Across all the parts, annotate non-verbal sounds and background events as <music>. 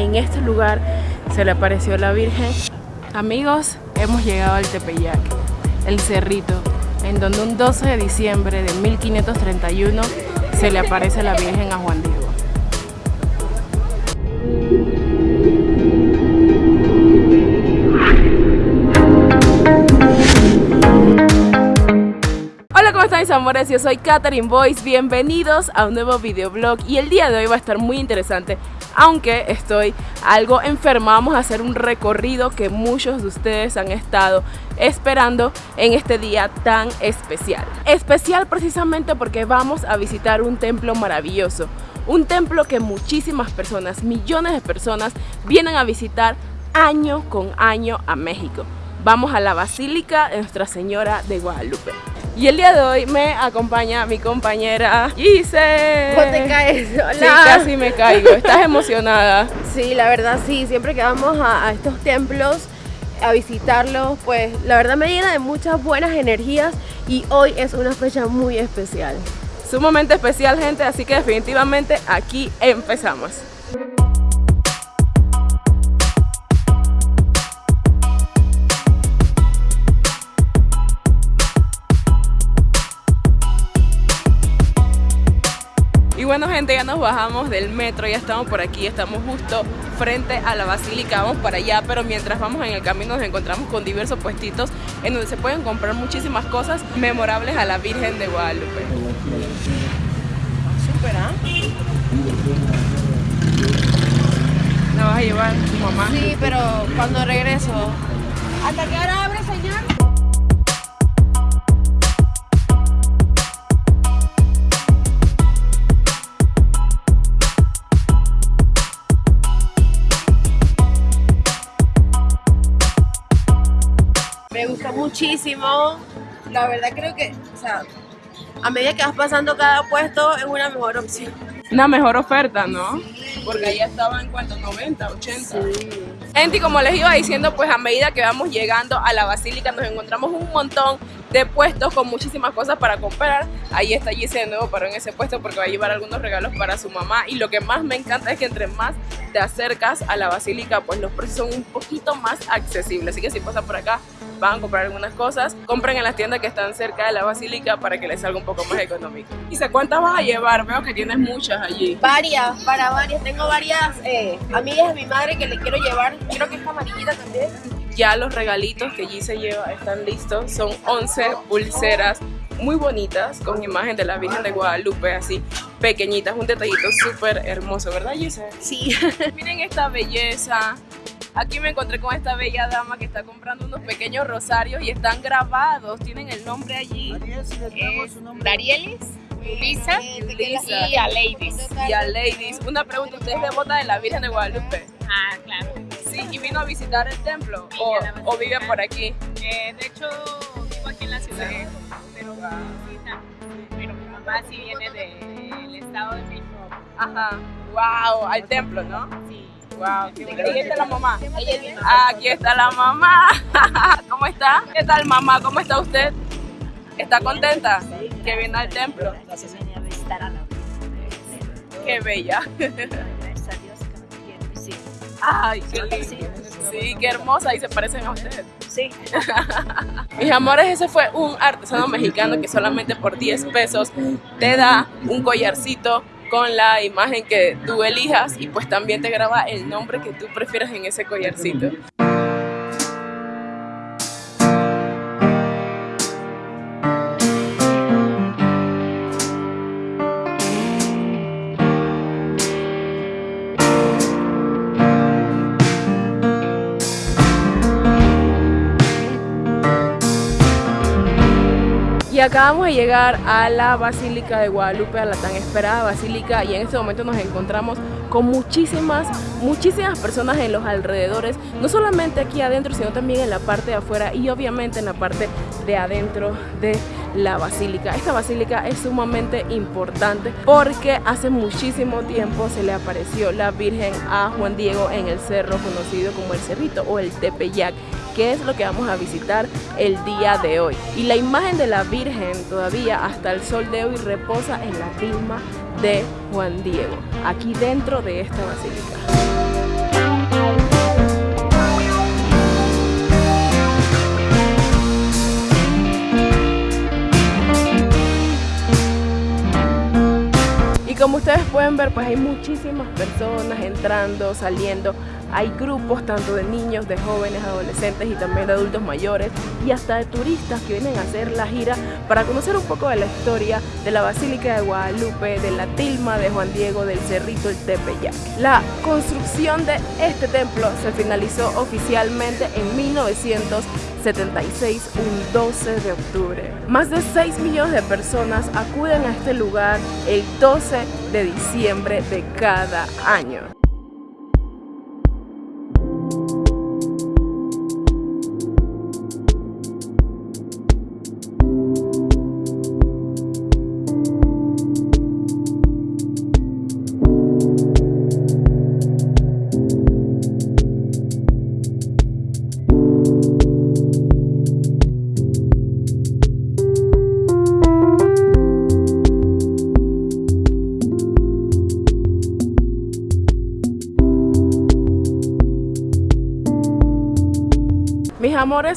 en este lugar se le apareció la Virgen. Amigos, hemos llegado al Tepeyac, el cerrito, en donde un 12 de diciembre de 1531 se le aparece la Virgen a Juan Diego. Mis amores? Yo soy Katherine Boyce, bienvenidos a un nuevo videoblog y el día de hoy va a estar muy interesante aunque estoy algo enferma, vamos a hacer un recorrido que muchos de ustedes han estado esperando en este día tan especial. Especial precisamente porque vamos a visitar un templo maravilloso, un templo que muchísimas personas, millones de personas vienen a visitar año con año a México. Vamos a la Basílica de Nuestra Señora de Guadalupe. Y el día de hoy me acompaña mi compañera Gise. ¿Cómo te caes? Hola. Sí, casi me caigo. ¿Estás emocionada? Sí, la verdad sí. Siempre que vamos a, a estos templos a visitarlos, pues la verdad me llena de muchas buenas energías y hoy es una fecha muy especial. Sumamente especial, gente, así que definitivamente aquí empezamos. Bueno gente, ya nos bajamos del metro, ya estamos por aquí, estamos justo frente a la basílica, vamos para allá, pero mientras vamos en el camino nos encontramos con diversos puestitos en donde se pueden comprar muchísimas cosas memorables a la Virgen de Guadalupe. Súper, ¿ah? ¿La vas a llevar tu mamá? Sí, pero cuando regreso. ¿Hasta qué hora abre, Me gusta muchísimo. La verdad creo que, o sea, a medida que vas pasando cada puesto es una mejor opción. Una mejor oferta, ¿no? Porque allá estaba en cuanto 90, 80. Gente, y como les iba diciendo, pues a medida que vamos llegando a la basílica nos encontramos un montón de puestos con muchísimas cosas para comprar. Ahí está Gise de nuevo paró en ese puesto porque va a llevar algunos regalos para su mamá. Y lo que más me encanta es que entre más te acercas a la basílica, pues los precios son un poquito más accesibles. Así que si pasan por acá, van a comprar algunas cosas. Compren en las tiendas que están cerca de la basílica para que les salga un poco más económico. ¿Y cuántas vas a llevar? Veo que tienes muchas allí. Varias, para varias. Tengo varias eh, amigas de mi madre que le quiero llevar. Creo que esta amarillita también. Ya los regalitos que Gise lleva están listos. Son 11 pulseras muy bonitas con imagen de la Virgen de Guadalupe, así pequeñitas. Un detallito súper hermoso, ¿verdad Gise? Sí. <laughs> Miren esta belleza. Aquí me encontré con esta bella dama que está comprando unos pequeños rosarios y están grabados. Tienen el nombre allí. Darielis, Lisa Lisa. y a Ladies. Y a Ladies. Una pregunta, ¿usted es devota de la Virgen de Guadalupe? Ah, claro. Sí, y vino a visitar el templo. Sí, O, vive por aquí. Eh, de hecho, vivo aquí en la ciudad, pero mi visita, pero mi mamá sí viene del estado de México. Ajá. Wow, al templo, ¿no? Sí. Wow, qué bonito. Ahí está la mamá. Aquí está la mamá. <laughs> ¿Cómo está? ¿Qué tal mamá? ¿Cómo está usted? ¿Está contenta? Que viene al templo. Qué bella. Ay, qué lindo. Sí, qué hermosa y se parecen a usted. Sí, <laughs> Mis amores, ese fue un artesano mexicano que solamente por 10 pesos te da un collarcito con la imagen que tú elijas y pues también te graba el nombre que tú prefieras en ese collarcito. Y acabamos de llegar a la Basílica de Guadalupe, a la tan esperada Basílica, y en este momento nos encontramos con muchísimas, muchísimas personas en los alrededores, no solamente aquí adentro, sino también en la parte de afuera y obviamente en la parte de adentro de la basílica. Esta basílica es sumamente importante porque hace muchísimo tiempo se le apareció la Virgen a Juan Diego en el cerro conocido como el Cerrito o el Tepeyac que es lo que vamos a visitar el día de hoy. Y la imagen de la Virgen todavía hasta el sol de hoy reposa en la tilma de Juan Diego, aquí dentro de esta basílica. Como ustedes pueden ver, pues hay muchísimas personas entrando, saliendo. Hay grupos tanto de niños, de jóvenes, adolescentes y también de adultos mayores y hasta de turistas que vienen a hacer la gira para conocer un poco de la historia de la Basílica de Guadalupe, de la tilma de Juan Diego, del Cerrito, el Tepeyac. La construcción de este templo se finalizó oficialmente en 1976, un 12 de octubre. Más de 6 millones de personas acuden a este lugar el 12 de diciembre de cada año.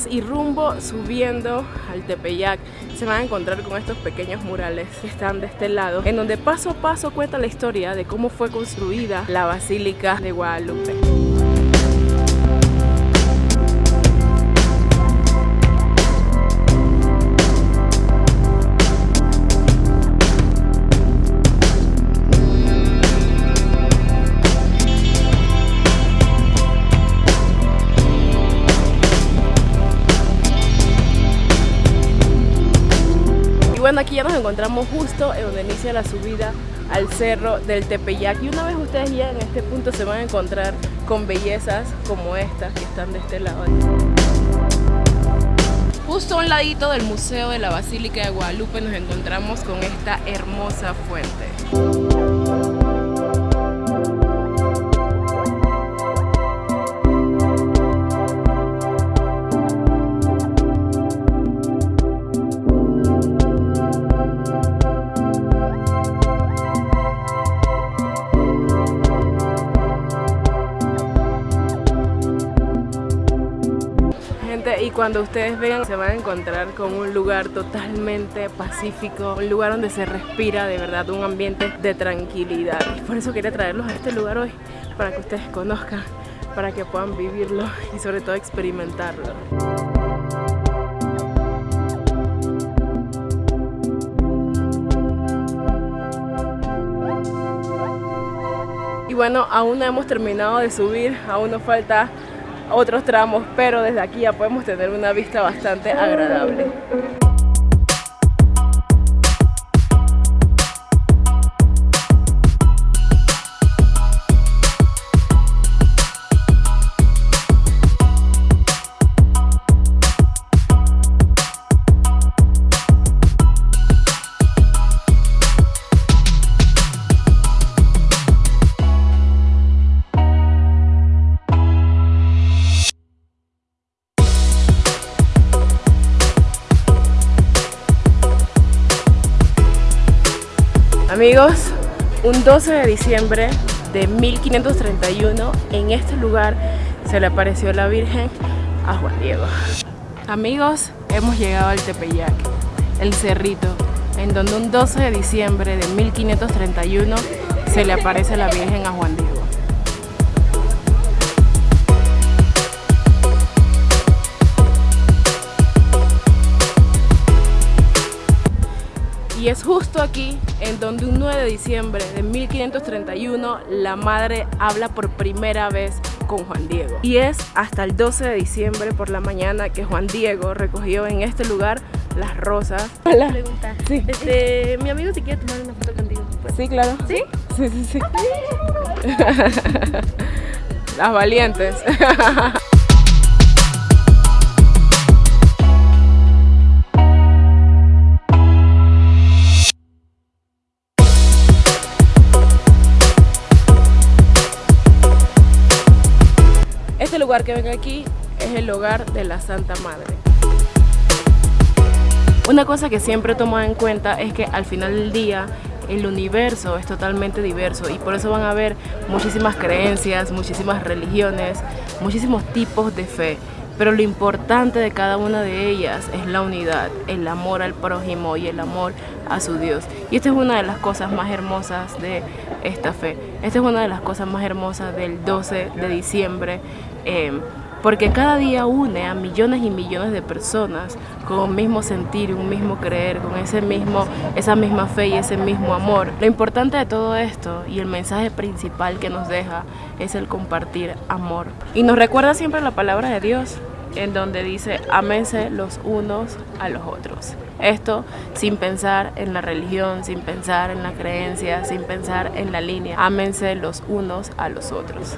Y rumbo subiendo al Tepeyac se van a encontrar con estos pequeños murales que están de este lado en donde paso a paso cuenta la historia de cómo fue construida la Basílica de Guadalupe. Bueno, aquí ya nos encontramos justo en donde inicia la subida al cerro del Tepeyac. Y una vez ustedes lleguen a este punto se van a encontrar con bellezas como estas que están de este lado. Justo a un ladito del Museo de la Basílica de Guadalupe nos encontramos con esta hermosa fuente. Cuando ustedes vengan se van a encontrar con un lugar totalmente pacífico, un lugar donde se respira de verdad un ambiente de tranquilidad. Por eso quería traerlos a este lugar hoy, para que ustedes conozcan, para que puedan vivirlo y sobre todo experimentarlo. Y bueno, aún no hemos terminado de subir, aún nos falta otros tramos, pero desde aquí ya podemos tener una vista bastante agradable. Amigos, un 12 de diciembre de 1531 en este lugar se le apareció la Virgen a Juan Diego. Amigos, hemos llegado al Tepeyac, el cerrito, en donde un 12 de diciembre de 1531 se le aparece la Virgen a Juan Diego. Y es justo aquí en donde un 9 de diciembre de 1531 la madre habla por primera vez con Juan Diego. Y es hasta el 12 de diciembre por la mañana que Juan Diego recogió en este lugar las rosas. Hola. Pregunta. Sí. Este, mi amigo si quiere tomar una foto contigo. Pues. Sí, claro. ¿Sí? Sí, sí, sí. <laughs> Las valientes. <laughs> lugar que ven aquí es el hogar de la Santa Madre. Una cosa que siempre tomo en cuenta es que al final del día el universo es totalmente diverso y por eso van a ver muchísimas creencias, muchísimas religiones, muchísimos tipos de fe. pero lo importante de cada una de ellas es la unidad, el amor al prójimo y el amor a su Dios. Y esta es una de las cosas más hermosas de esta fe. Esta es una de las cosas más hermosas del 12 de diciembre. Eh, porque cada día une a millones y millones de personas con un mismo sentir, un mismo creer, con ese mismo, esa misma fe y ese mismo amor. Lo importante de todo esto y el mensaje principal que nos deja es el compartir amor. Y nos recuerda siempre la palabra de Dios, en donde dice, ámense los unos a los otros. Esto sin pensar en la religión, sin pensar en la creencia, sin pensar en la línea. Ámense los unos a los otros.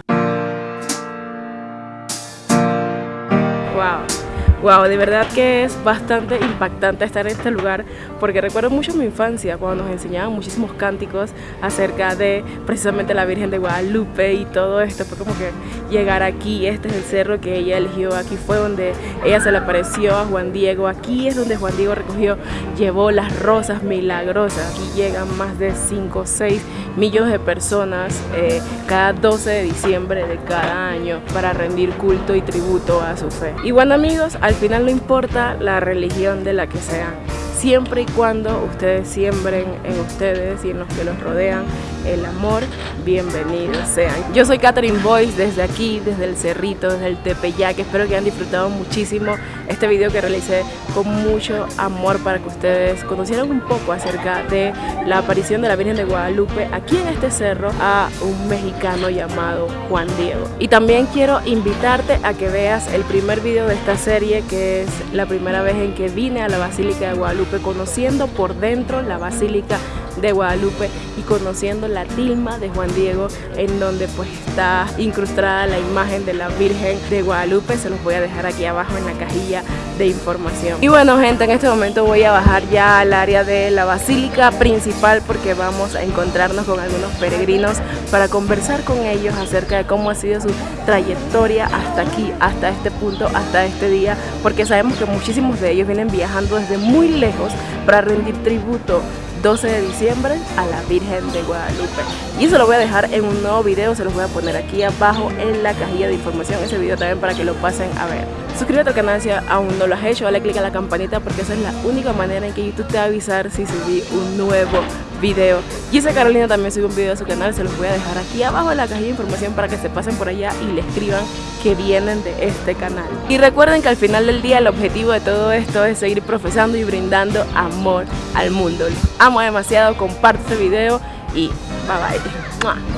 Wow. Wow, de verdad que es bastante impactante estar en este lugar porque recuerdo mucho mi infancia cuando nos enseñaban muchísimos cánticos acerca de precisamente la Virgen de Guadalupe y todo esto. Fue como que llegar aquí, este es el cerro que ella eligió, aquí fue donde ella se le apareció a Juan Diego, aquí es donde Juan Diego recogió, llevó las rosas milagrosas. Aquí llegan más de 5 o 6 millones de personas eh, cada 12 de diciembre de cada año para rendir culto y tributo a su fe. Y bueno amigos, al final no importa la religión de la que sean, siempre y cuando ustedes siembren en ustedes y en los que los rodean el amor, bienvenidos sean. Yo soy Catherine Boyce desde aquí, desde el Cerrito, desde el Tepeyac. Espero que hayan disfrutado muchísimo este video que realicé con mucho amor para que ustedes conocieran un poco acerca de la aparición de la Virgen de Guadalupe aquí en este cerro a un mexicano llamado Juan Diego. Y también quiero invitarte a que veas el primer video de esta serie que es la primera vez en que vine a la Basílica de Guadalupe conociendo por dentro la Basílica de Guadalupe y conociendo la tilma de Juan Diego en donde pues está incrustada la imagen de la Virgen de Guadalupe se los voy a dejar aquí abajo en la cajilla de información y bueno gente en este momento voy a bajar ya al área de la basílica principal porque vamos a encontrarnos con algunos peregrinos para conversar con ellos acerca de cómo ha sido su trayectoria hasta aquí, hasta este punto, hasta este día porque sabemos que muchísimos de ellos vienen viajando desde muy lejos para rendir tributo 12 de diciembre a la Virgen de Guadalupe. Y eso lo voy a dejar en un nuevo video, se los voy a poner aquí abajo en la cajilla de información, ese video también para que lo pasen a ver. Suscríbete al canal si aún no lo has hecho, dale click a la campanita porque esa es la única manera en que YouTube te va a avisar si subí un nuevo video. Gisa Carolina también sube un video a su canal, se los voy a dejar aquí abajo en la cajilla de información para que se pasen por allá y le escriban que vienen de este canal. Y recuerden que al final del día el objetivo de todo esto es seguir profesando y brindando amor al mundo. amo demasiado, comparte este video y bye bye.